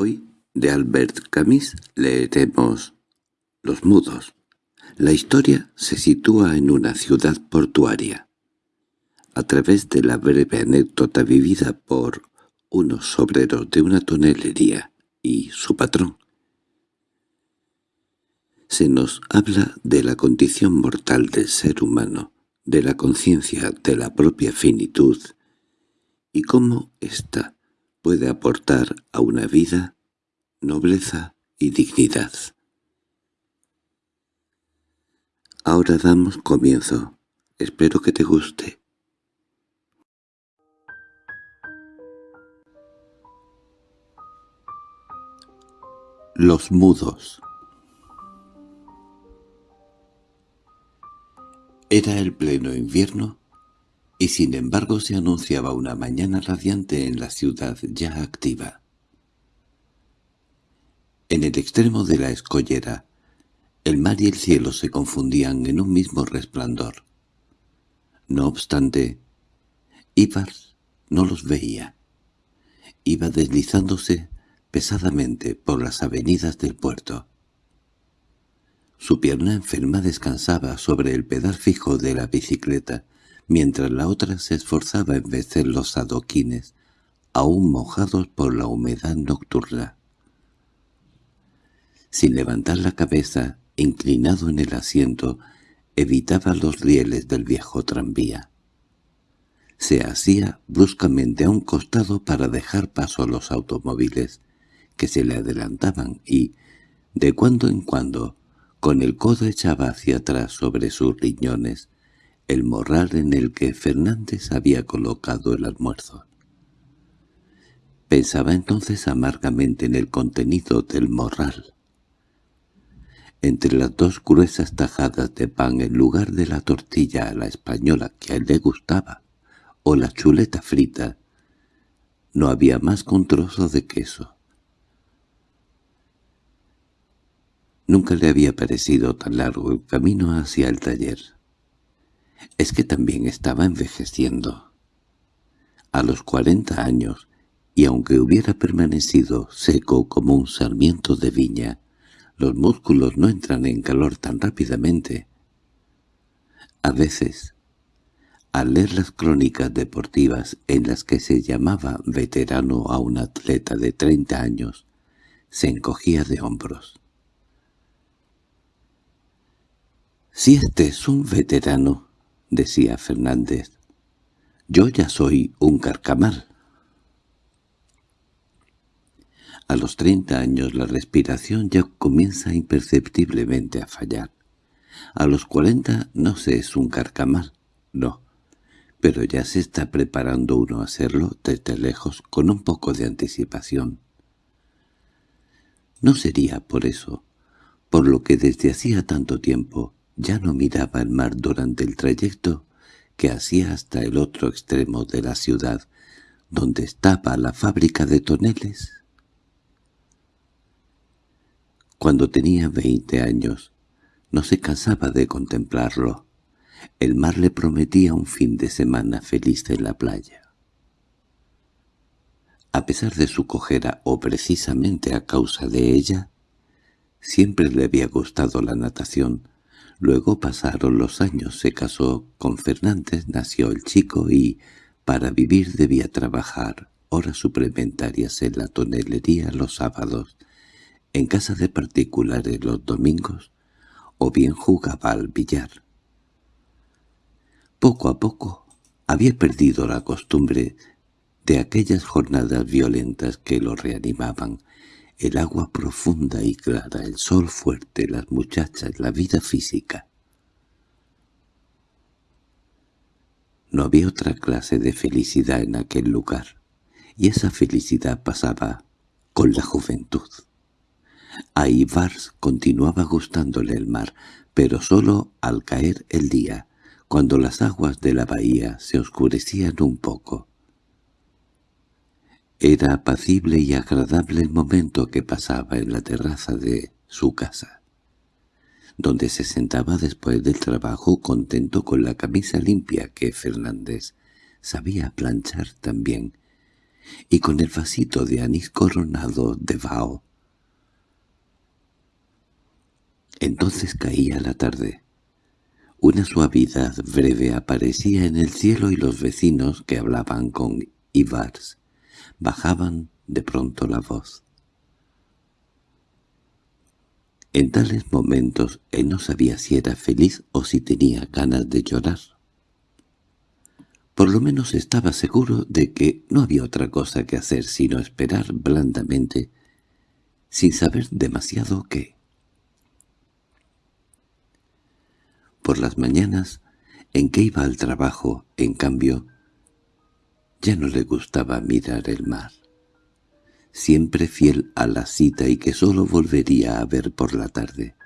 Hoy, de Albert Camus, leeremos Los mudos. La historia se sitúa en una ciudad portuaria. A través de la breve anécdota vivida por unos obreros de una tonelería y su patrón, se nos habla de la condición mortal del ser humano, de la conciencia de la propia finitud, y cómo ésta puede aportar a una vida nobleza y dignidad. Ahora damos comienzo. Espero que te guste. Los mudos Era el pleno invierno, y sin embargo se anunciaba una mañana radiante en la ciudad ya activa. En el extremo de la escollera, el mar y el cielo se confundían en un mismo resplandor. No obstante, Ibar no los veía. Iba deslizándose pesadamente por las avenidas del puerto. Su pierna enferma descansaba sobre el pedal fijo de la bicicleta, mientras la otra se esforzaba en vencer los adoquines, aún mojados por la humedad nocturna. Sin levantar la cabeza, inclinado en el asiento, evitaba los rieles del viejo tranvía. Se hacía bruscamente a un costado para dejar paso a los automóviles, que se le adelantaban y, de cuando en cuando, con el codo echaba hacia atrás sobre sus riñones el morral en el que Fernández había colocado el almuerzo. Pensaba entonces amargamente en el contenido del morral. Entre las dos gruesas tajadas de pan en lugar de la tortilla a la española que a él le gustaba, o la chuleta frita, no había más que de queso. Nunca le había parecido tan largo el camino hacia el taller. Es que también estaba envejeciendo. A los cuarenta años, y aunque hubiera permanecido seco como un sarmiento de viña, los músculos no entran en calor tan rápidamente. A veces, al leer las crónicas deportivas en las que se llamaba veterano a un atleta de treinta años, se encogía de hombros. «Si este es un veterano», decía Fernández, «yo ya soy un carcamal». A los treinta años la respiración ya comienza imperceptiblemente a fallar. A los cuarenta no se es un carcamal, no, pero ya se está preparando uno a hacerlo desde lejos con un poco de anticipación. No sería por eso, por lo que desde hacía tanto tiempo ya no miraba el mar durante el trayecto que hacía hasta el otro extremo de la ciudad, donde estaba la fábrica de toneles. Cuando tenía veinte años, no se cansaba de contemplarlo. El mar le prometía un fin de semana feliz en la playa. A pesar de su cojera, o precisamente a causa de ella, siempre le había gustado la natación, Luego pasaron los años, se casó con Fernández, nació el chico y, para vivir debía trabajar horas suplementarias en la tonelería los sábados, en casa de particulares los domingos, o bien jugaba al billar. Poco a poco había perdido la costumbre de aquellas jornadas violentas que lo reanimaban, el agua profunda y clara, el sol fuerte, las muchachas, la vida física. No había otra clase de felicidad en aquel lugar, y esa felicidad pasaba con la juventud. A continuaba gustándole el mar, pero solo al caer el día, cuando las aguas de la bahía se oscurecían un poco. Era apacible y agradable el momento que pasaba en la terraza de su casa, donde se sentaba después del trabajo contento con la camisa limpia que Fernández sabía planchar también, y con el vasito de anís coronado de vaho. Entonces caía la tarde. Una suavidad breve aparecía en el cielo y los vecinos que hablaban con Ivars bajaban de pronto la voz. En tales momentos él no sabía si era feliz o si tenía ganas de llorar. Por lo menos estaba seguro de que no había otra cosa que hacer sino esperar blandamente, sin saber demasiado qué. Por las mañanas, en que iba al trabajo, en cambio, ya no le gustaba mirar el mar. Siempre fiel a la cita y que solo volvería a ver por la tarde.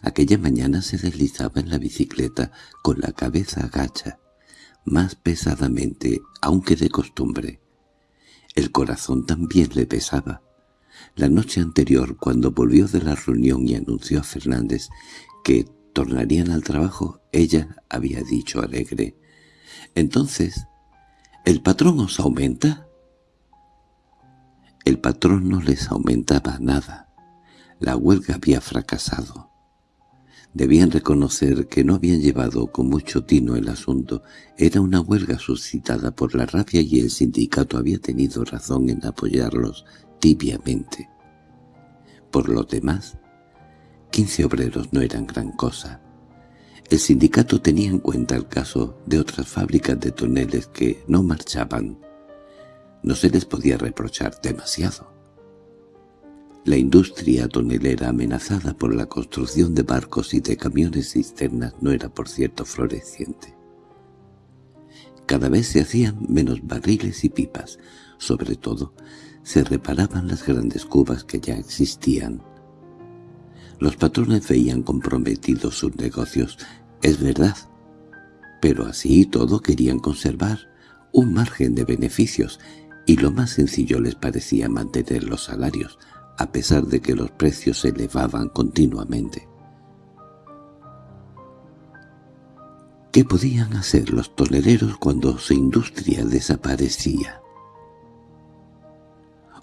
Aquella mañana se deslizaba en la bicicleta con la cabeza agacha, más pesadamente, aunque de costumbre. El corazón también le pesaba. La noche anterior, cuando volvió de la reunión y anunció a Fernández que tornarían al trabajo, ella había dicho alegre. «Entonces, ¿El patrón os aumenta? El patrón no les aumentaba nada. La huelga había fracasado. Debían reconocer que no habían llevado con mucho tino el asunto. Era una huelga suscitada por la rabia y el sindicato había tenido razón en apoyarlos tibiamente. Por lo demás, quince obreros no eran gran cosa. El sindicato tenía en cuenta el caso de otras fábricas de toneles que no marchaban. No se les podía reprochar demasiado. La industria tonelera amenazada por la construcción de barcos y de camiones cisternas no era por cierto floreciente. Cada vez se hacían menos barriles y pipas, sobre todo se reparaban las grandes cubas que ya existían. Los patrones veían comprometidos sus negocios es verdad, pero así y todo querían conservar un margen de beneficios y lo más sencillo les parecía mantener los salarios, a pesar de que los precios se elevaban continuamente. ¿Qué podían hacer los tolereros cuando su industria desaparecía?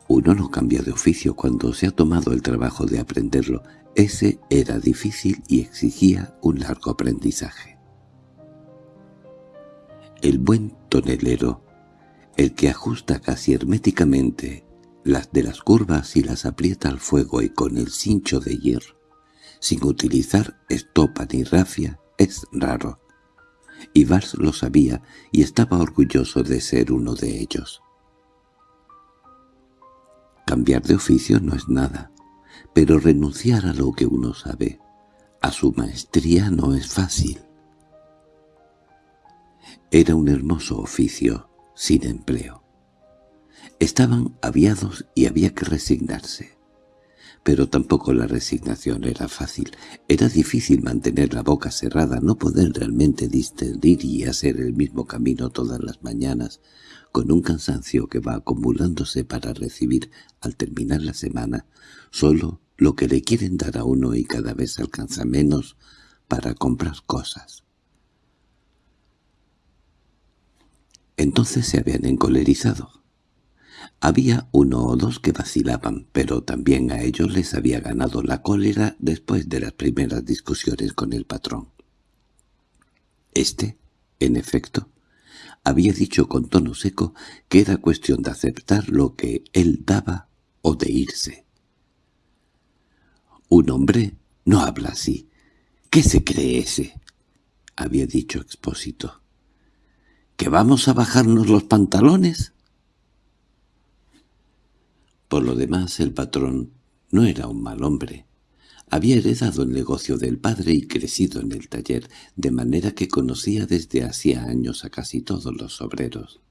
Uno no cambia de oficio cuando se ha tomado el trabajo de aprenderlo ese era difícil y exigía un largo aprendizaje. El buen tonelero, el que ajusta casi herméticamente las de las curvas y las aprieta al fuego y con el cincho de hierro, sin utilizar estopa ni rafia, es raro. Y Vars lo sabía y estaba orgulloso de ser uno de ellos. Cambiar de oficio no es nada pero renunciar a lo que uno sabe, a su maestría no es fácil. Era un hermoso oficio, sin empleo. Estaban aviados y había que resignarse. Pero tampoco la resignación era fácil. Era difícil mantener la boca cerrada, no poder realmente discernir y hacer el mismo camino todas las mañanas, con un cansancio que va acumulándose para recibir, al terminar la semana, solo lo que le quieren dar a uno y cada vez alcanza menos para comprar cosas. Entonces se habían encolerizado. Había uno o dos que vacilaban, pero también a ellos les había ganado la cólera después de las primeras discusiones con el patrón. Este, en efecto, había dicho con tono seco que era cuestión de aceptar lo que él daba o de irse. Un hombre no habla así. ¿Qué se cree ese? había dicho Expósito. ¿Que vamos a bajarnos los pantalones? Por lo demás, el patrón no era un mal hombre. Había heredado el negocio del padre y crecido en el taller, de manera que conocía desde hacía años a casi todos los obreros.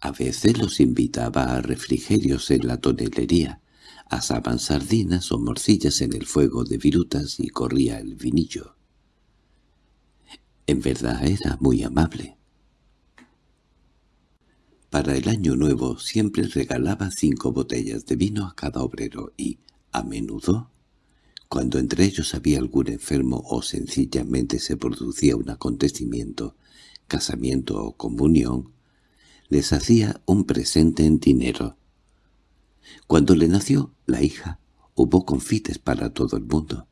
A veces los invitaba a refrigerios en la tonelería, asaban sardinas o morcillas en el fuego de virutas y corría el vinillo. En verdad era muy amable. Para el año nuevo siempre regalaba cinco botellas de vino a cada obrero y, a menudo, cuando entre ellos había algún enfermo o sencillamente se producía un acontecimiento, casamiento o comunión, les hacía un presente en dinero. Cuando le nació la hija, hubo confites para todo el mundo.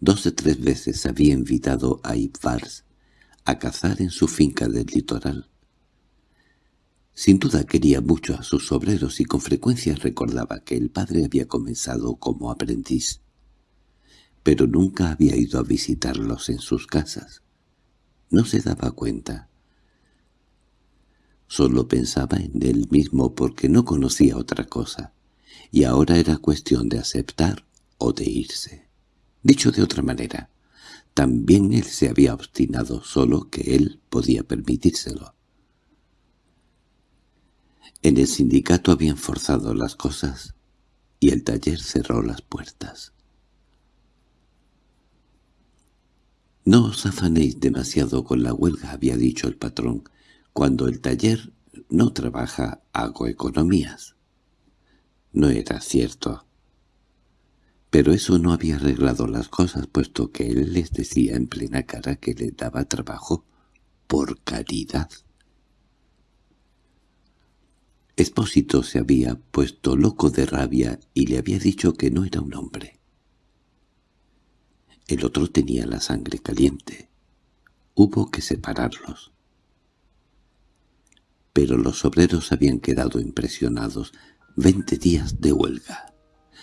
Dos o tres veces había invitado a Ibvars a cazar en su finca del litoral. Sin duda quería mucho a sus obreros y con frecuencia recordaba que el padre había comenzado como aprendiz, pero nunca había ido a visitarlos en sus casas. No se daba cuenta. Solo pensaba en él mismo porque no conocía otra cosa, y ahora era cuestión de aceptar o de irse. Dicho de otra manera, también él se había obstinado, solo que él podía permitírselo. En el sindicato habían forzado las cosas y el taller cerró las puertas. «No os afanéis demasiado con la huelga», había dicho el patrón. «Cuando el taller no trabaja, hago economías». No era cierto. Pero eso no había arreglado las cosas, puesto que él les decía en plena cara que le daba trabajo por caridad. Espósito se había puesto loco de rabia y le había dicho que no era un hombre. El otro tenía la sangre caliente. Hubo que separarlos. Pero los obreros habían quedado impresionados. Veinte días de huelga.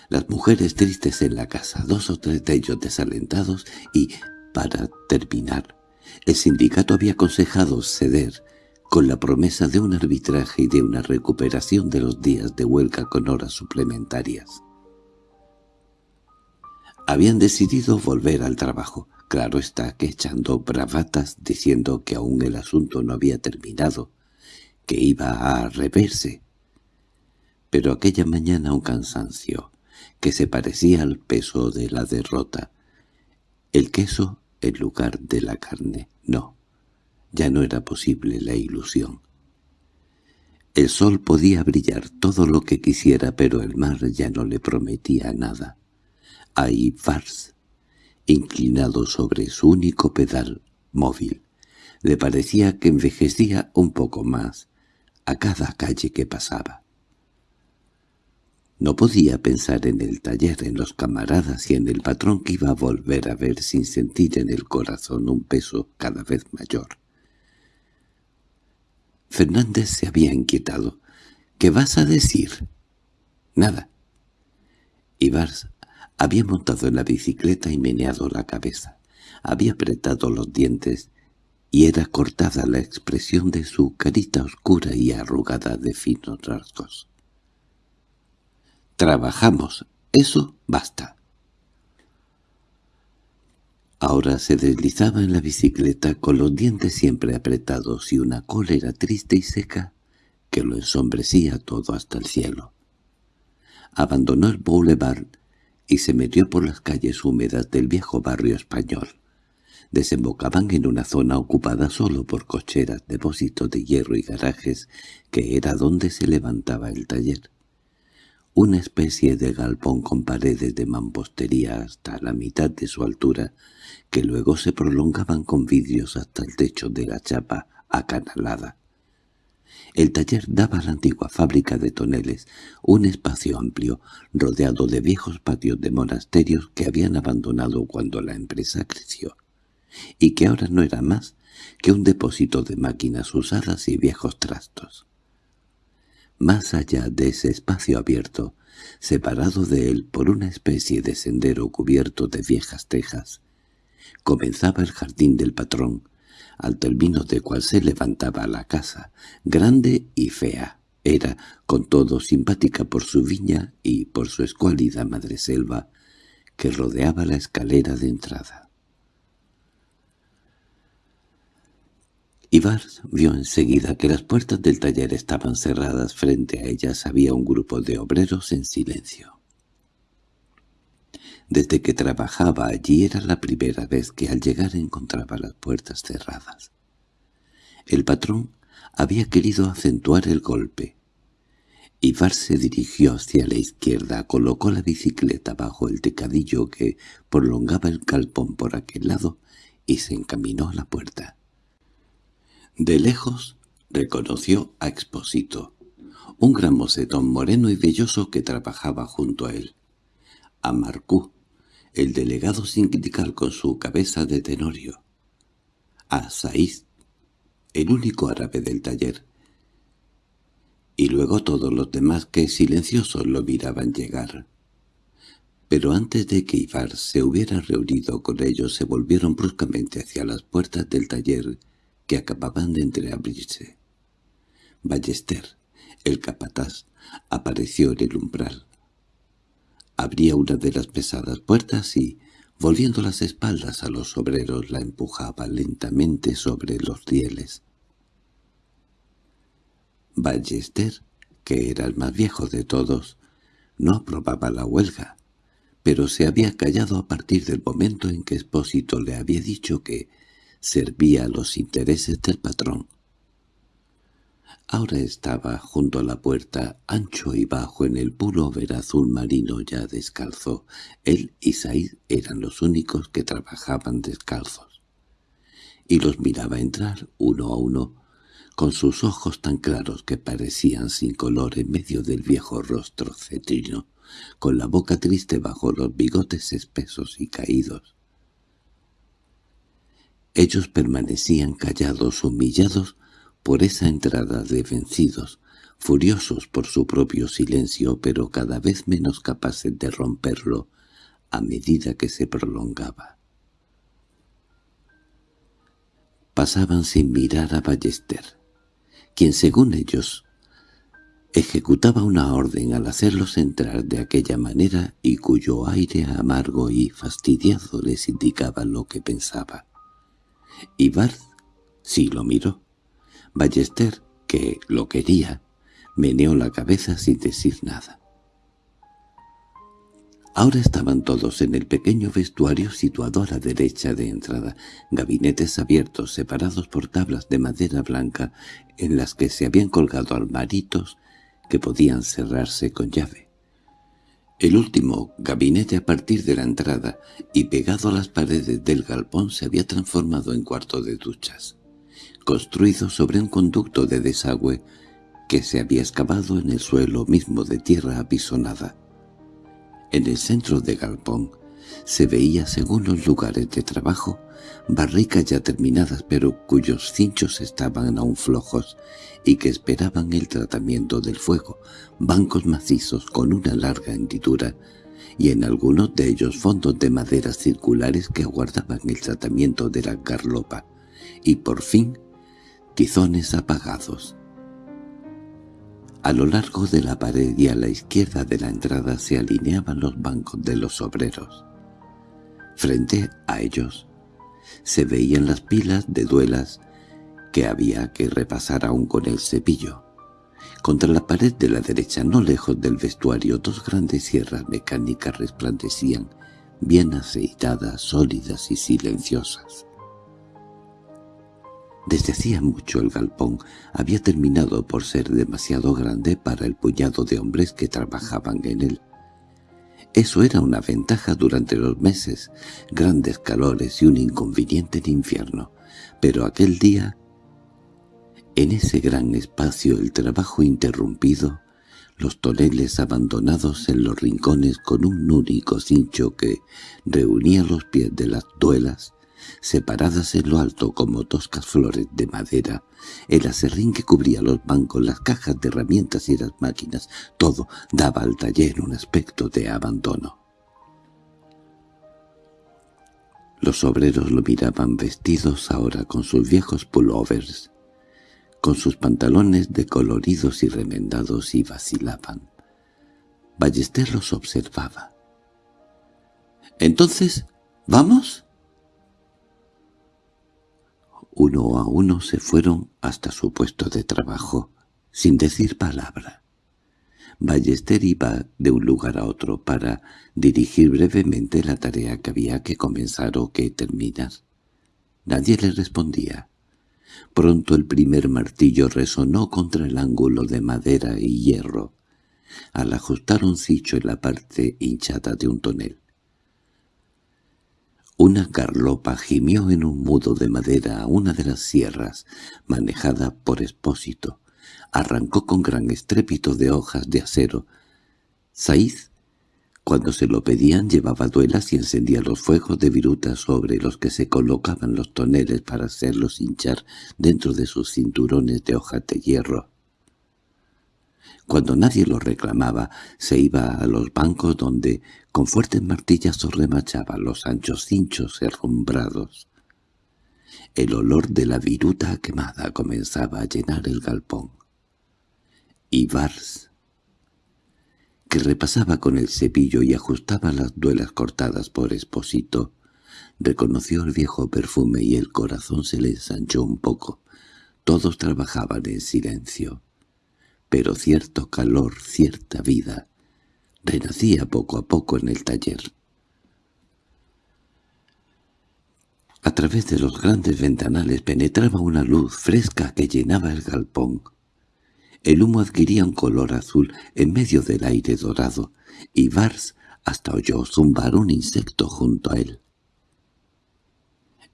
Las mujeres tristes en la casa, dos o tres de ellos desalentados y, para terminar, el sindicato había aconsejado ceder con la promesa de un arbitraje y de una recuperación de los días de huelga con horas suplementarias. Habían decidido volver al trabajo, claro está que echando bravatas diciendo que aún el asunto no había terminado, que iba a reverse. Pero aquella mañana un cansancio, que se parecía al peso de la derrota. El queso en lugar de la carne, no. Ya no era posible la ilusión. El sol podía brillar todo lo que quisiera, pero el mar ya no le prometía nada. Ahí Fars, inclinado sobre su único pedal móvil, le parecía que envejecía un poco más a cada calle que pasaba. No podía pensar en el taller, en los camaradas y en el patrón que iba a volver a ver sin sentir en el corazón un peso cada vez mayor. Fernández se había inquietado. —¿Qué vas a decir? —Nada. Ibars había montado en la bicicleta y meneado la cabeza. Había apretado los dientes y era cortada la expresión de su carita oscura y arrugada de finos rasgos. «Trabajamos. Eso basta». Ahora se deslizaba en la bicicleta con los dientes siempre apretados y una cólera triste y seca que lo ensombrecía todo hasta el cielo. Abandonó el boulevard y se metió por las calles húmedas del viejo barrio español. Desembocaban en una zona ocupada solo por cocheras, depósitos de hierro y garajes, que era donde se levantaba el taller una especie de galpón con paredes de mampostería hasta la mitad de su altura, que luego se prolongaban con vidrios hasta el techo de la chapa acanalada. El taller daba a la antigua fábrica de toneles, un espacio amplio, rodeado de viejos patios de monasterios que habían abandonado cuando la empresa creció, y que ahora no era más que un depósito de máquinas usadas y viejos trastos. Más allá de ese espacio abierto, separado de él por una especie de sendero cubierto de viejas tejas, comenzaba el jardín del patrón, al término de cual se levantaba la casa, grande y fea. Era, con todo, simpática por su viña y por su escuálida madreselva que rodeaba la escalera de entrada. Ivars vio enseguida que las puertas del taller estaban cerradas. Frente a ellas había un grupo de obreros en silencio. Desde que trabajaba allí era la primera vez que al llegar encontraba las puertas cerradas. El patrón había querido acentuar el golpe. Ivar se dirigió hacia la izquierda, colocó la bicicleta bajo el tecadillo que prolongaba el calpón por aquel lado y se encaminó a la puerta. De lejos reconoció a Expósito, un gran mocetón moreno y velloso que trabajaba junto a él. A Marcú, el delegado sindical con su cabeza de tenorio. A Saiz, el único árabe del taller. Y luego todos los demás que silenciosos lo miraban llegar. Pero antes de que Ibar se hubiera reunido con ellos se volvieron bruscamente hacia las puertas del taller que acababan de entreabrirse. Ballester, el capataz, apareció en el umbral. Abría una de las pesadas puertas y, volviendo las espaldas a los obreros, la empujaba lentamente sobre los rieles. Ballester, que era el más viejo de todos, no aprobaba la huelga, pero se había callado a partir del momento en que Espósito le había dicho que servía a los intereses del patrón. Ahora estaba junto a la puerta, ancho y bajo en el puro ver azul marino ya descalzo. Él y Said eran los únicos que trabajaban descalzos. Y los miraba entrar uno a uno, con sus ojos tan claros que parecían sin color en medio del viejo rostro cetrino, con la boca triste bajo los bigotes espesos y caídos. Ellos permanecían callados, humillados, por esa entrada de vencidos, furiosos por su propio silencio, pero cada vez menos capaces de romperlo a medida que se prolongaba. Pasaban sin mirar a Ballester, quien según ellos ejecutaba una orden al hacerlos entrar de aquella manera y cuyo aire amargo y fastidiado les indicaba lo que pensaba. Y Barth sí lo miró. Ballester, que lo quería, meneó la cabeza sin decir nada. Ahora estaban todos en el pequeño vestuario situado a la derecha de entrada, gabinetes abiertos separados por tablas de madera blanca en las que se habían colgado armaritos que podían cerrarse con llave. El último gabinete a partir de la entrada y pegado a las paredes del galpón se había transformado en cuarto de duchas construido sobre un conducto de desagüe que se había excavado en el suelo mismo de tierra apisonada. En el centro de Galpón se veía, según los lugares de trabajo, barricas ya terminadas pero cuyos cinchos estaban aún flojos y que esperaban el tratamiento del fuego, bancos macizos con una larga hendidura y en algunos de ellos fondos de maderas circulares que aguardaban el tratamiento de la garlopa, y por fin tizones apagados. A lo largo de la pared y a la izquierda de la entrada se alineaban los bancos de los obreros. Frente a ellos se veían las pilas de duelas que había que repasar aún con el cepillo. Contra la pared de la derecha, no lejos del vestuario, dos grandes sierras mecánicas resplandecían, bien aceitadas, sólidas y silenciosas. Desde hacía mucho el galpón había terminado por ser demasiado grande para el puñado de hombres que trabajaban en él. Eso era una ventaja durante los meses, grandes calores y un inconveniente en infierno. Pero aquel día, en ese gran espacio el trabajo interrumpido, los toneles abandonados en los rincones con un único cincho que reunía los pies de las duelas, separadas en lo alto como toscas flores de madera, el acerrín que cubría los bancos, las cajas de herramientas y las máquinas, todo daba al taller un aspecto de abandono. Los obreros lo miraban vestidos ahora con sus viejos pullovers, con sus pantalones decoloridos y remendados y vacilaban. Ballester los observaba. —¿Entonces, vamos? Uno a uno se fueron hasta su puesto de trabajo, sin decir palabra. Ballester iba de un lugar a otro para dirigir brevemente la tarea que había que comenzar o que terminar. Nadie le respondía. Pronto el primer martillo resonó contra el ángulo de madera y hierro, al ajustar un cicho en la parte hinchada de un tonel. Una carlopa gimió en un mudo de madera a una de las sierras, manejada por Espósito. Arrancó con gran estrépito de hojas de acero. Saiz, cuando se lo pedían, llevaba duelas y encendía los fuegos de viruta sobre los que se colocaban los toneles para hacerlos hinchar dentro de sus cinturones de hojas de hierro. Cuando nadie lo reclamaba, se iba a los bancos donde, con fuertes martillazos remachaba los anchos cinchos herrumbrados. El olor de la viruta quemada comenzaba a llenar el galpón. Y Vars, que repasaba con el cepillo y ajustaba las duelas cortadas por Esposito, reconoció el viejo perfume y el corazón se le ensanchó un poco. Todos trabajaban en silencio pero cierto calor, cierta vida, renacía poco a poco en el taller. A través de los grandes ventanales penetraba una luz fresca que llenaba el galpón. El humo adquiría un color azul en medio del aire dorado, y Vars hasta oyó zumbar un insecto junto a él.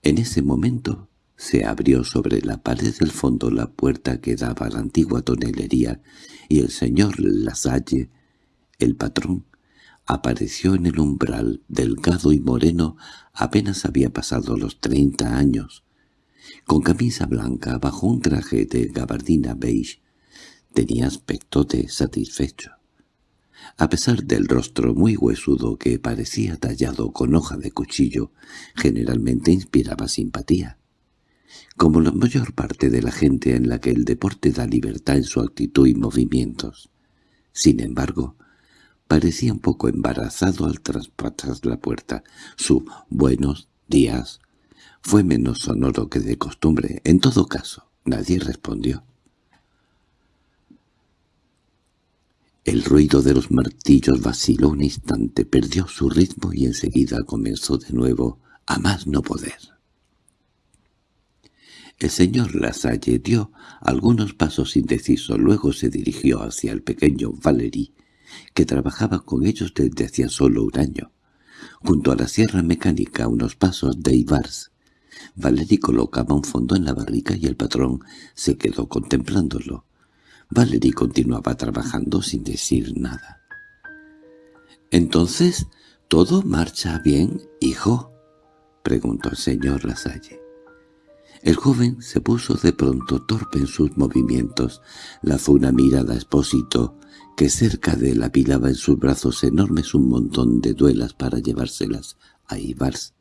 En ese momento se abrió sobre la pared del fondo la puerta que daba a la antigua tonelería, y el señor Lasalle, el patrón, apareció en el umbral, delgado y moreno, apenas había pasado los treinta años. Con camisa blanca, bajo un traje de gabardina beige, tenía aspecto de satisfecho. A pesar del rostro muy huesudo que parecía tallado con hoja de cuchillo, generalmente inspiraba simpatía como la mayor parte de la gente en la que el deporte da libertad en su actitud y movimientos. Sin embargo, parecía un poco embarazado al traspasar la puerta. Su «buenos días» fue menos sonoro que de costumbre. En todo caso, nadie respondió. El ruido de los martillos vaciló un instante, perdió su ritmo y enseguida comenzó de nuevo a más no poder. El señor Lasalle dio algunos pasos indecisos, luego se dirigió hacia el pequeño Valery, que trabajaba con ellos desde hacía solo un año. Junto a la sierra mecánica, unos pasos de Ibars, Valery colocaba un fondo en la barrica y el patrón se quedó contemplándolo. Valery continuaba trabajando sin decir nada. —¿Entonces todo marcha bien, hijo? —preguntó el señor Lasalle. El joven se puso de pronto torpe en sus movimientos. Lanzó una mirada a Espósito, que cerca de él apilaba en sus brazos enormes un montón de duelas para llevárselas a Ibars.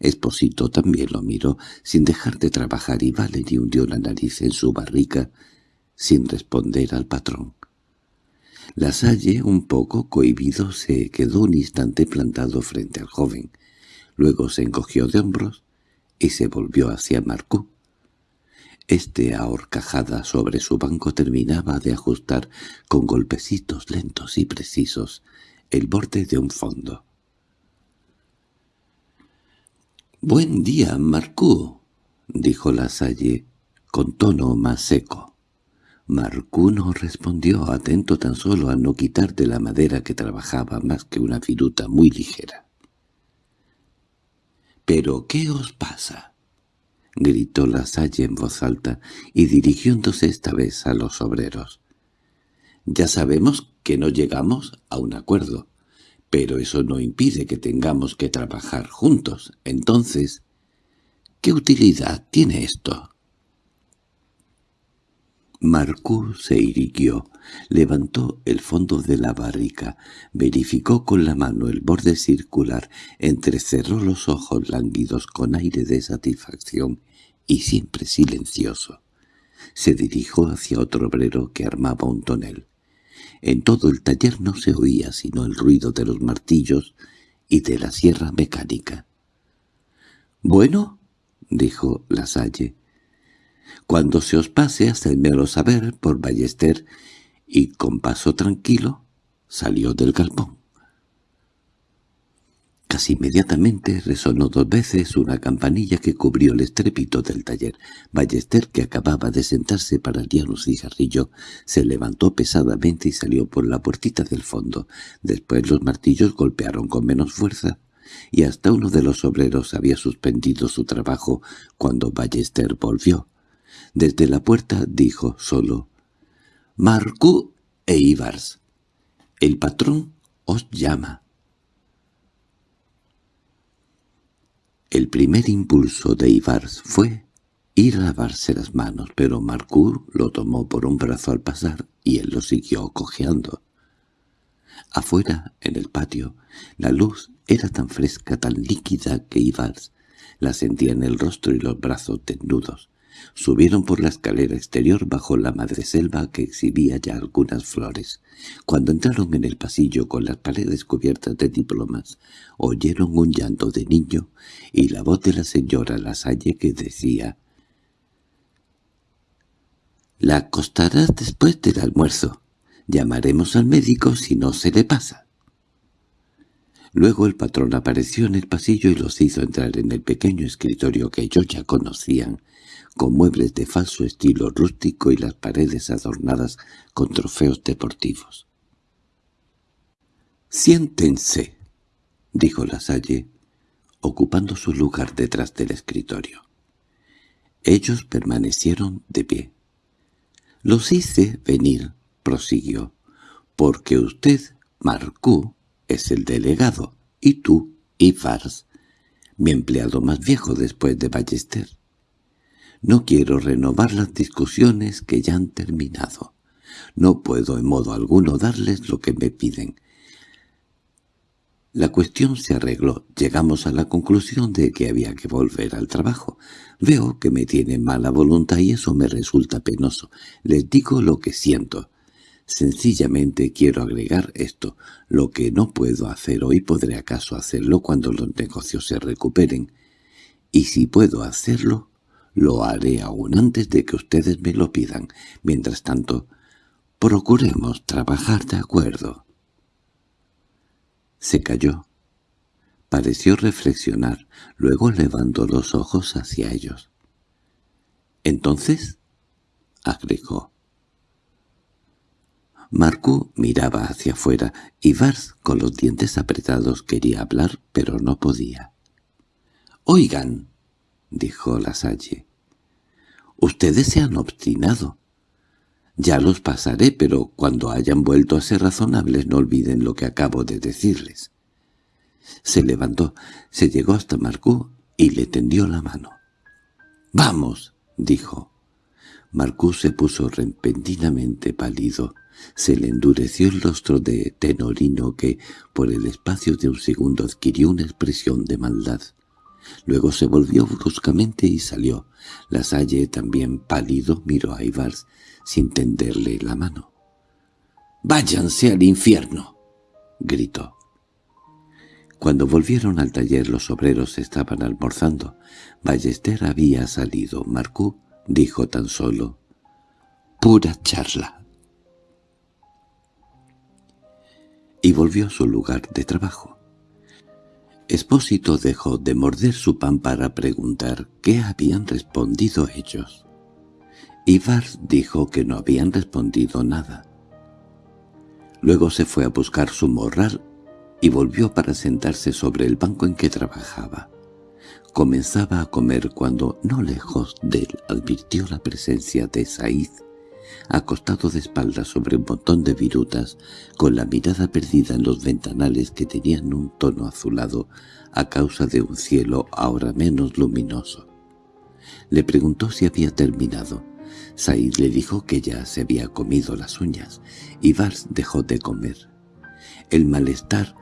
Espósito también lo miró, sin dejar de trabajar, y Valery hundió la nariz en su barrica, sin responder al patrón. Lasalle, un poco cohibido, se quedó un instante plantado frente al joven. Luego se encogió de hombros y se volvió hacia Marcú. Este ahorcajada sobre su banco terminaba de ajustar con golpecitos lentos y precisos el borde de un fondo. «Buen día, Marcú», dijo la Salle con tono más seco. Marcú no respondió, atento tan solo a no quitar de la madera que trabajaba más que una viruta muy ligera. —¿Pero qué os pasa? —gritó la Salle en voz alta y dirigiéndose esta vez a los obreros. —Ya sabemos que no llegamos a un acuerdo, pero eso no impide que tengamos que trabajar juntos. Entonces, ¿qué utilidad tiene esto? Marcú se irguió, levantó el fondo de la barrica, verificó con la mano el borde circular, entrecerró los ojos lánguidos con aire de satisfacción y siempre silencioso. Se dirigió hacia otro obrero que armaba un tonel. En todo el taller no se oía sino el ruido de los martillos y de la sierra mecánica. —¿Bueno? —dijo Lasalle. Cuando se os pase, hacedmelo saber por Ballester, y con paso tranquilo salió del galpón. Casi inmediatamente resonó dos veces una campanilla que cubrió el estrépito del taller. Ballester, que acababa de sentarse para liar un cigarrillo, se levantó pesadamente y salió por la puertita del fondo. Después los martillos golpearon con menos fuerza, y hasta uno de los obreros había suspendido su trabajo cuando Ballester volvió. Desde la puerta dijo solo «Marcú e Ibars, el patrón os llama». El primer impulso de Ibars fue ir a lavarse las manos, pero Marcú lo tomó por un brazo al pasar y él lo siguió cojeando. Afuera, en el patio, la luz era tan fresca, tan líquida que Ivars la sentía en el rostro y los brazos desnudos. Subieron por la escalera exterior bajo la madreselva que exhibía ya algunas flores. Cuando entraron en el pasillo con las paredes cubiertas de diplomas, oyeron un llanto de niño y la voz de la señora Lasalle que decía «La acostarás después del almuerzo. Llamaremos al médico si no se le pasa». Luego el patrón apareció en el pasillo y los hizo entrar en el pequeño escritorio que ellos ya conocían, con muebles de falso estilo rústico y las paredes adornadas con trofeos deportivos. «Siéntense», dijo Lasalle, ocupando su lugar detrás del escritorio. Ellos permanecieron de pie. «Los hice venir», prosiguió, «porque usted, Marcú, es el delegado, y tú, Ifars, mi empleado más viejo después de Ballester. No quiero renovar las discusiones que ya han terminado. No puedo en modo alguno darles lo que me piden. La cuestión se arregló. Llegamos a la conclusión de que había que volver al trabajo. Veo que me tienen mala voluntad y eso me resulta penoso. Les digo lo que siento. Sencillamente quiero agregar esto. Lo que no puedo hacer hoy podré acaso hacerlo cuando los negocios se recuperen. Y si puedo hacerlo, lo haré aún antes de que ustedes me lo pidan. Mientras tanto, procuremos trabajar de acuerdo. Se calló. Pareció reflexionar, luego levantó los ojos hacia ellos. «¿Entonces?» agregó. Marcú miraba hacia afuera y Vars, con los dientes apretados, quería hablar, pero no podía. «Oigan», dijo Lasalle. «Ustedes se han obstinado. Ya los pasaré, pero cuando hayan vuelto a ser razonables no olviden lo que acabo de decirles». Se levantó, se llegó hasta Marcú y le tendió la mano. «¡Vamos!» dijo. Marcú se puso repentinamente pálido. Se le endureció el rostro de Tenorino que, por el espacio de un segundo, adquirió una expresión de maldad. Luego se volvió bruscamente y salió. La Salle, también pálido, miró a Ivars sin tenderle la mano. «¡Váyanse al infierno!» gritó. Cuando volvieron al taller los obreros estaban almorzando. Ballester había salido. Marcú dijo tan solo «pura charla» y volvió a su lugar de trabajo. Espósito dejó de morder su pan para preguntar qué habían respondido ellos. Ivar dijo que no habían respondido nada. Luego se fue a buscar su morral y volvió para sentarse sobre el banco en que trabajaba. Comenzaba a comer cuando, no lejos de él, advirtió la presencia de Said, acostado de espaldas sobre un montón de virutas, con la mirada perdida en los ventanales que tenían un tono azulado a causa de un cielo ahora menos luminoso. Le preguntó si había terminado. Said le dijo que ya se había comido las uñas, y Vars dejó de comer. El malestar,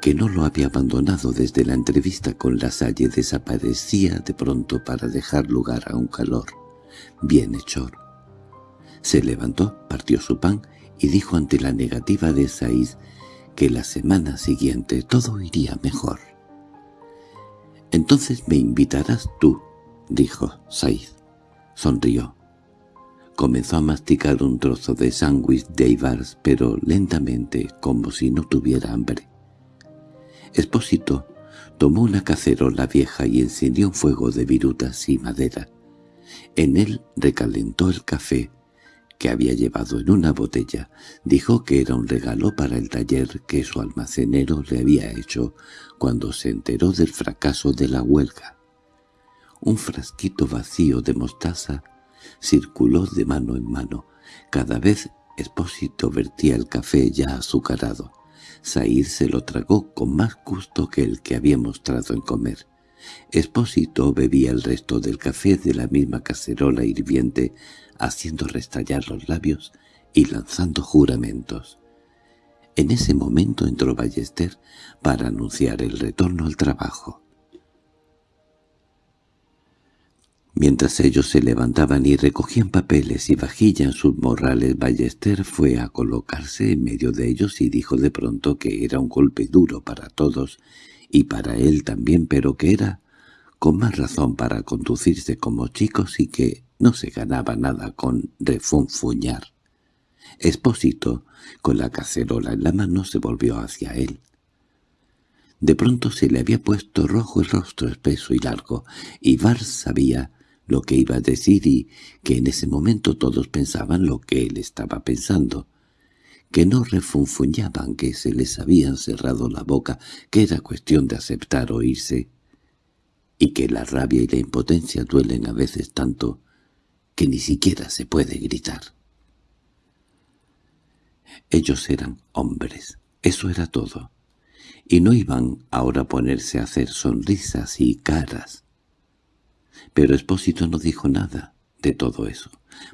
que no lo había abandonado desde la entrevista con la Salle, desaparecía de pronto para dejar lugar a un calor bienhechor se levantó, partió su pan y dijo ante la negativa de Said que la semana siguiente todo iría mejor. «Entonces me invitarás tú», dijo Said. Sonrió. Comenzó a masticar un trozo de sándwich de Ibars, pero lentamente, como si no tuviera hambre. Espósito tomó una cacerola vieja y encendió un fuego de virutas y madera. En él recalentó el café, que había llevado en una botella, dijo que era un regalo para el taller que su almacenero le había hecho cuando se enteró del fracaso de la huelga. Un frasquito vacío de mostaza circuló de mano en mano. Cada vez Espósito vertía el café ya azucarado. Said se lo tragó con más gusto que el que había mostrado en comer. Espósito bebía el resto del café de la misma cacerola hirviente, haciendo restallar los labios y lanzando juramentos. En ese momento entró Ballester para anunciar el retorno al trabajo. Mientras ellos se levantaban y recogían papeles y vajilla en sus morrales, Ballester fue a colocarse en medio de ellos y dijo de pronto que era un golpe duro para todos y para él también, pero que era con más razón para conducirse como chicos y que no se ganaba nada con refunfuñar. Espósito, con la cacerola en la mano, se volvió hacia él. De pronto se le había puesto rojo el rostro espeso y largo, y Bar sabía lo que iba a decir y que en ese momento todos pensaban lo que él estaba pensando, que no refunfuñaban, que se les habían cerrado la boca, que era cuestión de aceptar o irse, y que la rabia y la impotencia duelen a veces tanto que ni siquiera se puede gritar. Ellos eran hombres, eso era todo, y no iban ahora a ponerse a hacer sonrisas y caras, pero Espósito no dijo nada de todo eso.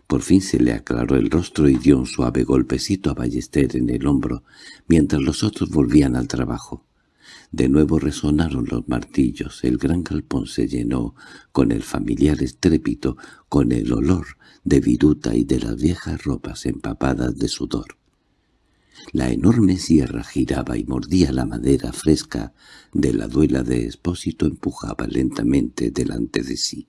Por fin se le aclaró el rostro y dio un suave golpecito a Ballester en el hombro, mientras los otros volvían al trabajo. De nuevo resonaron los martillos, el gran galpón se llenó con el familiar estrépito, con el olor de viruta y de las viejas ropas empapadas de sudor. La enorme sierra giraba y mordía la madera fresca de la duela de Espósito empujaba lentamente delante de sí.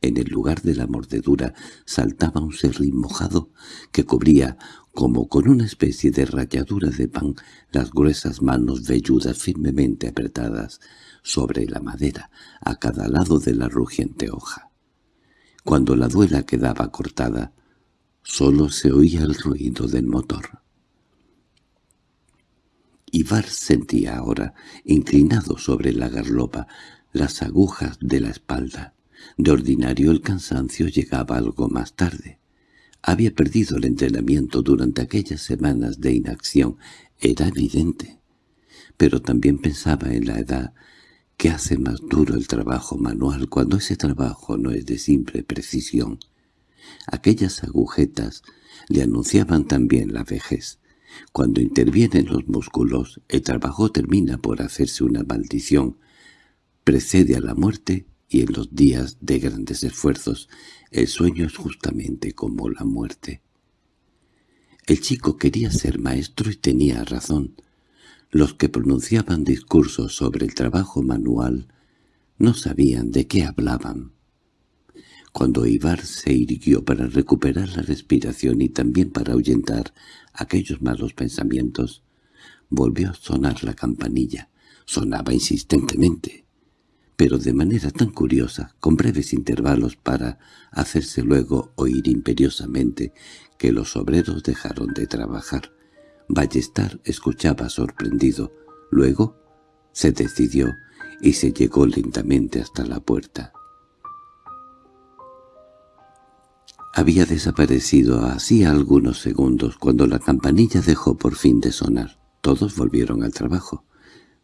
En el lugar de la mordedura saltaba un serrín mojado que cubría, como con una especie de ralladura de pan, las gruesas manos velludas firmemente apretadas sobre la madera, a cada lado de la rugiente hoja. Cuando la duela quedaba cortada, solo se oía el ruido del motor. Ivar sentía ahora, inclinado sobre la garlopa, las agujas de la espalda. De ordinario el cansancio llegaba algo más tarde. Había perdido el entrenamiento durante aquellas semanas de inacción, era evidente. Pero también pensaba en la edad que hace más duro el trabajo manual cuando ese trabajo no es de simple precisión. Aquellas agujetas le anunciaban también la vejez. Cuando intervienen los músculos, el trabajo termina por hacerse una maldición, precede a la muerte y en los días de grandes esfuerzos el sueño es justamente como la muerte. El chico quería ser maestro y tenía razón. Los que pronunciaban discursos sobre el trabajo manual no sabían de qué hablaban. Cuando Ibar se irguió para recuperar la respiración y también para ahuyentar aquellos malos pensamientos, volvió a sonar la campanilla. Sonaba insistentemente, pero de manera tan curiosa, con breves intervalos para hacerse luego oír imperiosamente, que los obreros dejaron de trabajar. Ballestar escuchaba sorprendido. Luego se decidió y se llegó lentamente hasta la puerta. Había desaparecido hacía algunos segundos cuando la campanilla dejó por fin de sonar. Todos volvieron al trabajo.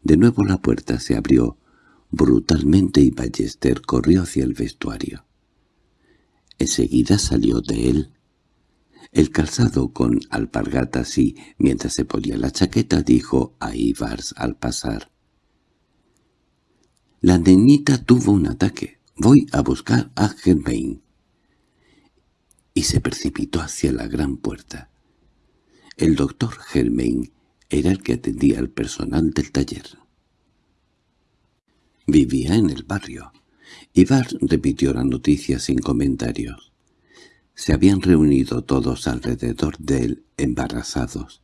De nuevo la puerta se abrió brutalmente y Ballester corrió hacia el vestuario. Enseguida salió de él. El calzado con alpargatas y, mientras se ponía la chaqueta, dijo a Ivars al pasar. «La niñita tuvo un ataque. Voy a buscar a Germain» y se precipitó hacia la gran puerta. El doctor Germain era el que atendía al personal del taller. Vivía en el barrio. Ivar repitió la noticia sin comentarios. Se habían reunido todos alrededor de él, embarazados.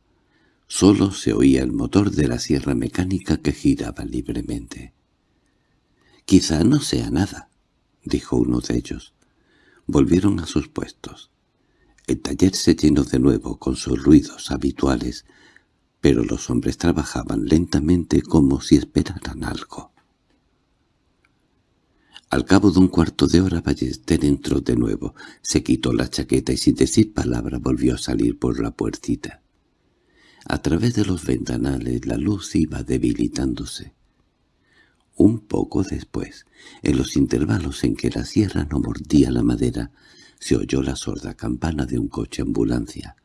Solo se oía el motor de la sierra mecánica que giraba libremente. «Quizá no sea nada», dijo uno de ellos. Volvieron a sus puestos. El taller se llenó de nuevo con sus ruidos habituales, pero los hombres trabajaban lentamente como si esperaran algo. Al cabo de un cuarto de hora Ballester entró de nuevo, se quitó la chaqueta y sin decir palabra volvió a salir por la puertita. A través de los ventanales la luz iba debilitándose. Un poco después, en los intervalos en que la sierra no mordía la madera, se oyó la sorda campana de un coche ambulancia,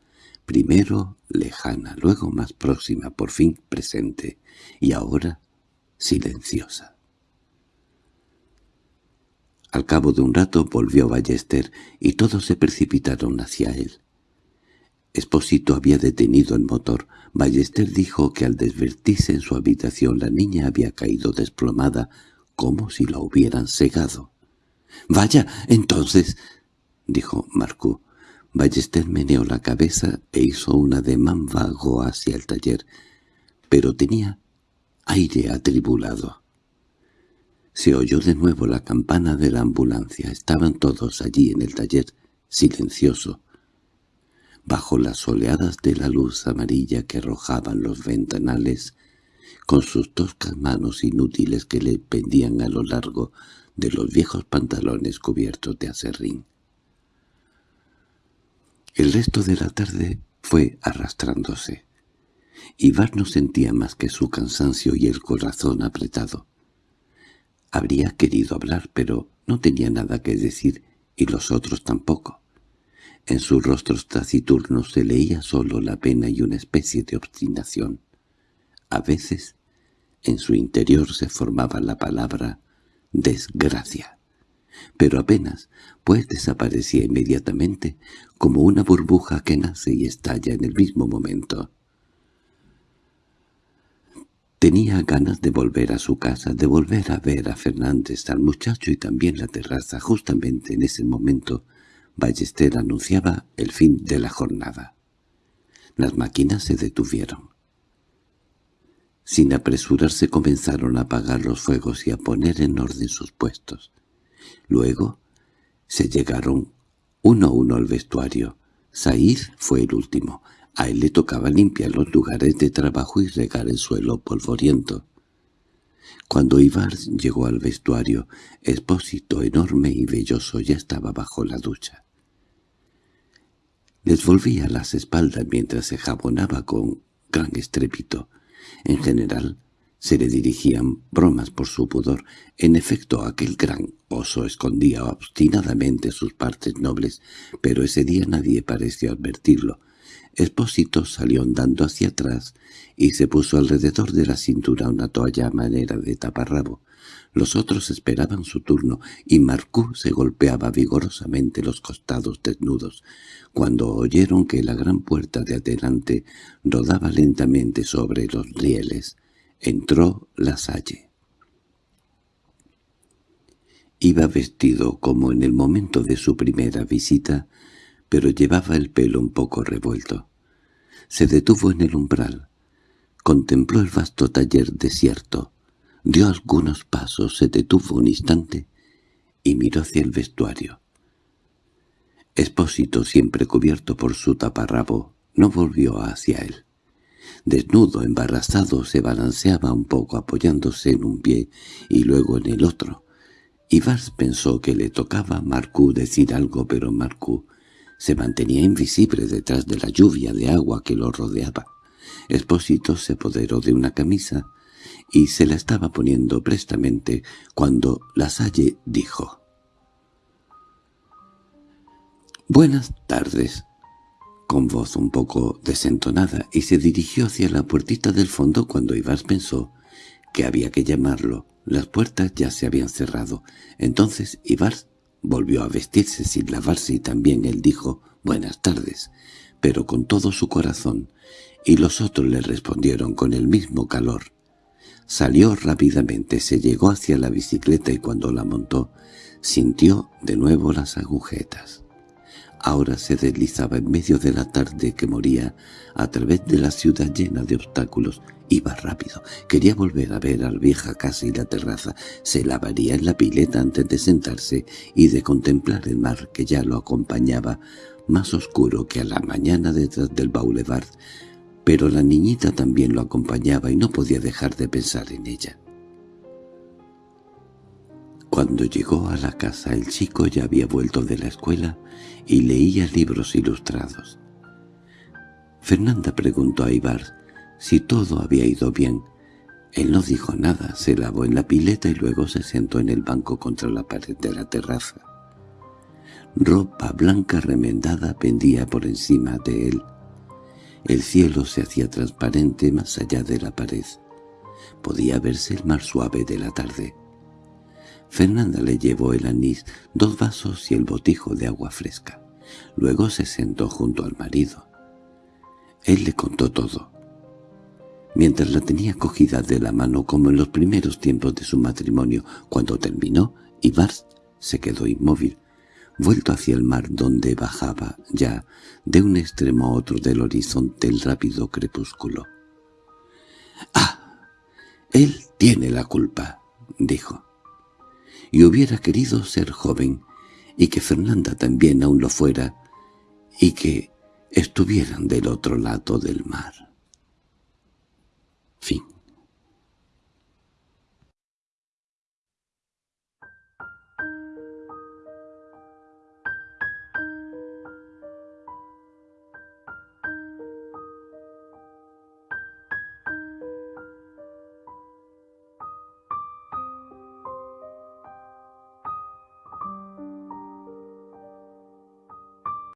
primero lejana, luego más próxima, por fin presente, y ahora silenciosa. Al cabo de un rato volvió Ballester y todos se precipitaron hacia él. Espósito había detenido el motor. Ballester dijo que al desvertirse en su habitación la niña había caído desplomada como si la hubieran cegado. —¡Vaya, entonces! —dijo Marcú. Ballester meneó la cabeza e hizo un ademán vago hacia el taller, pero tenía aire atribulado. Se oyó de nuevo la campana de la ambulancia. Estaban todos allí en el taller, silencioso. Bajo las oleadas de la luz amarilla que arrojaban los ventanales, con sus toscas manos inútiles que le pendían a lo largo de los viejos pantalones cubiertos de acerrín. El resto de la tarde fue arrastrándose. Ivar no sentía más que su cansancio y el corazón apretado. Habría querido hablar, pero no tenía nada que decir, y los otros tampoco. En sus rostros taciturnos se leía solo la pena y una especie de obstinación. A veces, en su interior se formaba la palabra «desgracia» pero apenas, pues desaparecía inmediatamente como una burbuja que nace y estalla en el mismo momento. Tenía ganas de volver a su casa, de volver a ver a Fernández, al muchacho y también la terraza. Justamente en ese momento, Ballester anunciaba el fin de la jornada. Las máquinas se detuvieron. Sin apresurarse comenzaron a apagar los fuegos y a poner en orden sus puestos. Luego se llegaron uno a uno al vestuario. Said fue el último. A él le tocaba limpiar los lugares de trabajo y regar el suelo polvoriento. Cuando Ibar llegó al vestuario, Expósito enorme y velloso ya estaba bajo la ducha. Les volvía las espaldas mientras se jabonaba con gran estrépito. En general, se le dirigían bromas por su pudor. En efecto, aquel gran oso escondía obstinadamente sus partes nobles, pero ese día nadie pareció advertirlo. Espósito salió andando hacia atrás y se puso alrededor de la cintura una toalla a manera de taparrabo. Los otros esperaban su turno, y Marcú se golpeaba vigorosamente los costados desnudos. Cuando oyeron que la gran puerta de adelante rodaba lentamente sobre los rieles, Entró la Salle. Iba vestido como en el momento de su primera visita, pero llevaba el pelo un poco revuelto. Se detuvo en el umbral. Contempló el vasto taller desierto. Dio algunos pasos, se detuvo un instante y miró hacia el vestuario. Espósito, siempre cubierto por su taparrabo, no volvió hacia él. Desnudo, embarazado, se balanceaba un poco apoyándose en un pie y luego en el otro. Ivars pensó que le tocaba a Marcú decir algo, pero Marcú se mantenía invisible detrás de la lluvia de agua que lo rodeaba. Espósito se apoderó de una camisa y se la estaba poniendo prestamente cuando la Salle dijo «Buenas tardes» con voz un poco desentonada, y se dirigió hacia la puertita del fondo cuando Ivars pensó que había que llamarlo. Las puertas ya se habían cerrado. Entonces Ivars volvió a vestirse sin lavarse y también él dijo «buenas tardes», pero con todo su corazón, y los otros le respondieron con el mismo calor. Salió rápidamente, se llegó hacia la bicicleta y cuando la montó, sintió de nuevo las agujetas. Ahora se deslizaba en medio de la tarde que moría a través de la ciudad llena de obstáculos. Iba rápido. Quería volver a ver a la vieja casa y la terraza. Se lavaría en la pileta antes de sentarse y de contemplar el mar que ya lo acompañaba más oscuro que a la mañana detrás del boulevard, pero la niñita también lo acompañaba y no podía dejar de pensar en ella. Cuando llegó a la casa el chico ya había vuelto de la escuela y leía libros ilustrados. Fernanda preguntó a Ibar si todo había ido bien. Él no dijo nada, se lavó en la pileta y luego se sentó en el banco contra la pared de la terraza. Ropa blanca remendada pendía por encima de él. El cielo se hacía transparente más allá de la pared. Podía verse el mar suave de la tarde. Fernanda le llevó el anís, dos vasos y el botijo de agua fresca. Luego se sentó junto al marido. Él le contó todo. Mientras la tenía cogida de la mano como en los primeros tiempos de su matrimonio, cuando terminó, Ibar se quedó inmóvil, vuelto hacia el mar donde bajaba ya de un extremo a otro del horizonte el rápido crepúsculo. —¡Ah! Él tiene la culpa —dijo y hubiera querido ser joven, y que Fernanda también aún lo fuera, y que estuvieran del otro lado del mar. Fin